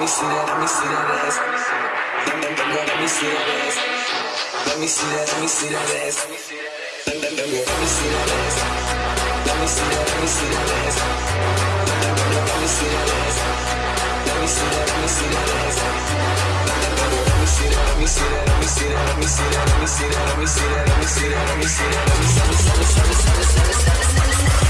me see that, let me see that ass. Let me, let, let me see that ass. Let me see that, let me see that ass. Let, let, let, let me see that ass. Let me see that, let me see that ass. Let, let, let, let me see that ass. Let me see that, let me see that ass. Let me see that, let me see that, let me see that, let me see that, let me see that, let me see that, let me see that, let me see that, let me see that, let me see that, let me see that, let me see that.